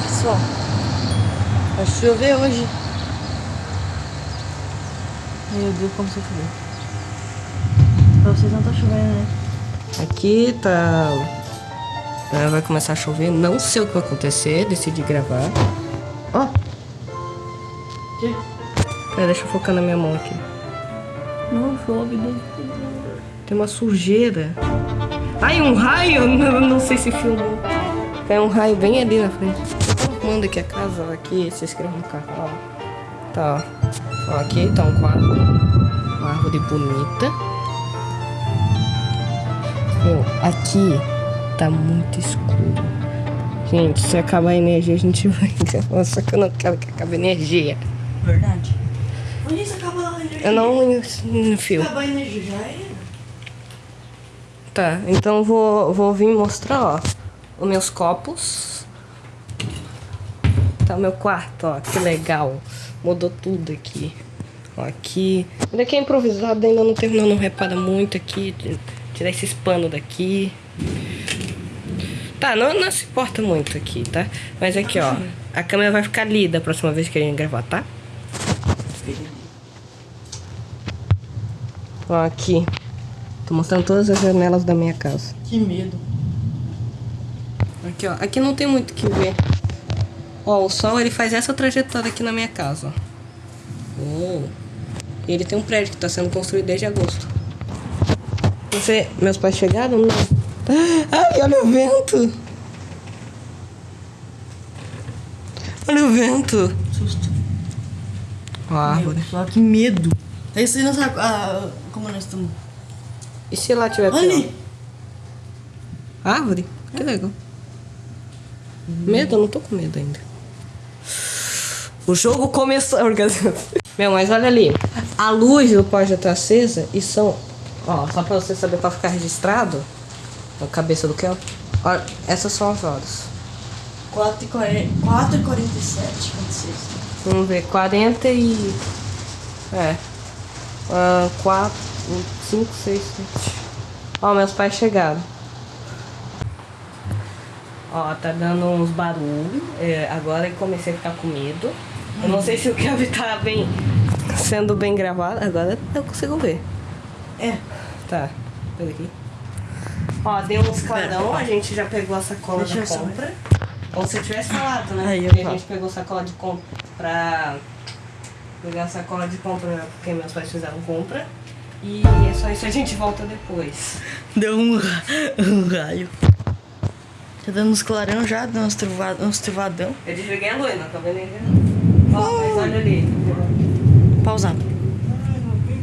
só. Vai chover hoje. Meu Deus, como você choveu. Pra vocês não tá chovendo, né? Aqui tá... é, Vai começar a chover. Não sei o que vai acontecer. Decidi gravar. Ó. Que? Pera, deixa eu focar na minha mão aqui. Não chove, Deus. Tem uma sujeira. Ai, um raio! Não, não sei se filmou. Tem um raio bem ali na frente. Tô arrumando aqui a casa, aqui, se inscreva no canal. Tá, ó. Aqui tá um quadro. Uma árvore bonita. Meu, aqui tá muito escuro. Gente, se acabar a energia, a gente vai gravar. Só que eu não quero que acabe a energia. Verdade. Onde isso acaba a energia? Eu não no fio. Acaba a energia, já é. Tá, então vou, vou vir mostrar, ó, os meus copos. Tá o meu quarto, ó, que legal. Mudou tudo aqui. Ó, aqui. Ainda aqui é improvisado, ainda não terminou, não repara muito aqui. Tirar esses panos daqui. Tá, não, não se importa muito aqui, tá? Mas aqui, ó, a câmera vai ficar ali da próxima vez que a gente gravar, tá? Ó, aqui. Tô mostrando todas as janelas da minha casa. Que medo. Aqui, ó. Aqui não tem muito o que ver. Ó, o sol, ele faz essa trajetória aqui na minha casa, ó. Oh. E ele tem um prédio que tá sendo construído desde agosto. Você... Meus pais chegaram? Não. Ai, olha o vento. Olha o vento. Susto. Ó, a árvore. Meu, que medo. Aí você não sabe ah, como nós estamos. E se lá tiver pior? Ali! Árvore? Que legal. Medo? Eu não tô com medo ainda. O jogo começou. Meu, mas olha ali. A luz do pó já tá acesa e são. Ó, só pra você saber pra ficar registrado. A cabeça do Kel. Ó, essas são as horas. 4 e 40, 4 e 47, 46. Vamos ver, 40 e. É. 4, 5, 6, 7. Ó, meus pais chegaram. Ó, tá dando uns barulhos. É, agora eu comecei a ficar com medo. Eu não sei se o Kevin tá bem. sendo bem gravado. Agora eu consigo ver. É. Tá, pera aqui. Ó, deu uns clarão, a gente já pegou a sacola Deixa da compra. Como se eu tivesse falado, né? Aí, Porque a gente pegou sacola de compra pra pegar a sacola de compra porque meus pais fizeram compra. E é só isso, a gente volta depois. Deu um, um raio. Tá dando uns clarão já, dando uns, truvadão. Eu desliguei a luz, não vendo ainda não. Ó, mas olha ali. Pausando.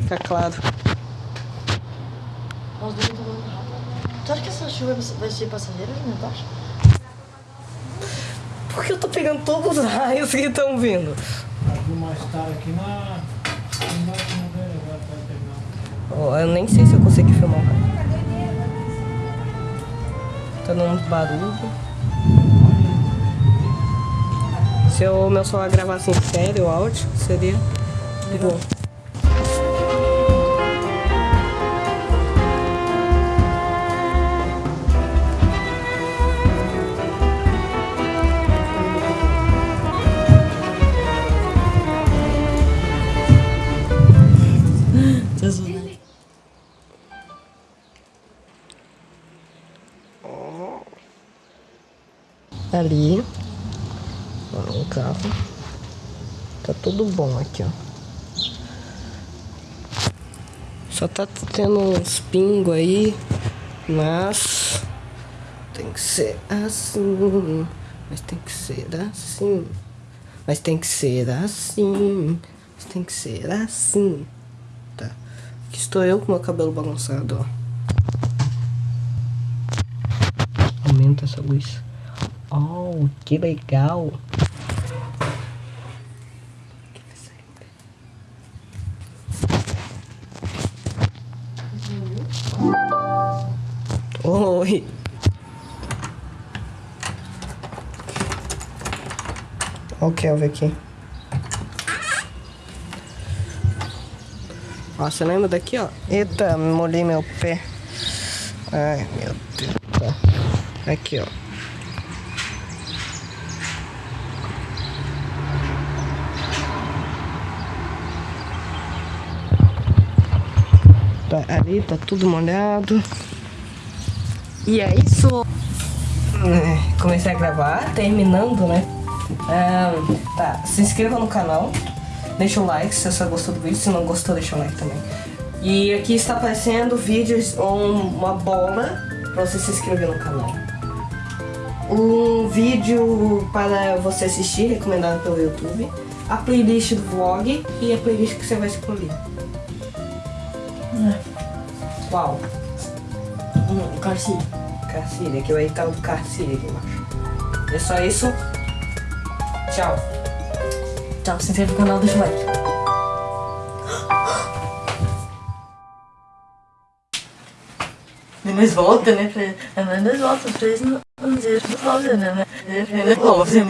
Tá claro. Nós dois rápido. Tu acha que essa chuva vai ser passageira, né? Tu acha? Porque eu tô pegando todos os raios que estão vindo. Aqui na. Embaixo pegar. Ó, eu nem sei se eu consigo filmar o raio. Tá dando uns barulhos. Se o meu celular gravasse em sério o áudio, seria bom. Jesus, né? Ali. Ó, um carro. Tá tudo bom aqui, ó. Só tá tendo uns pingos aí. Mas. Tem que ser assim. Mas tem que ser assim. Mas tem que ser assim. Mas tem que ser assim. Tá. Aqui estou eu com meu cabelo bagunçado, ó. Aumenta essa luz. Oh, que legal. Oi. Olha o Kelvin aqui. Ó, você lembra daqui, ó? Eita, molhei meu pé. Ai, meu Deus. Aqui, ó. Tá, ali tá tudo molhado. E é isso. É, comecei a gravar, terminando, né? É, tá, se inscreva no canal. Deixa o like se você gostou do vídeo. Se não gostou, deixa o like também. E aqui está aparecendo vídeos uma bola para você se inscrever no canal. Um vídeo para você assistir, recomendado pelo YouTube. A playlist do vlog e a playlist que você vai escolher. Qual? Hum, Carci. Carcília, que vai estar o Carcília aqui embaixo. É só isso. Tchau. Tchau, se inscreve no canal, deixa o like. Depois volta, né? Nós volta pra eles não dizer, não fazer, né?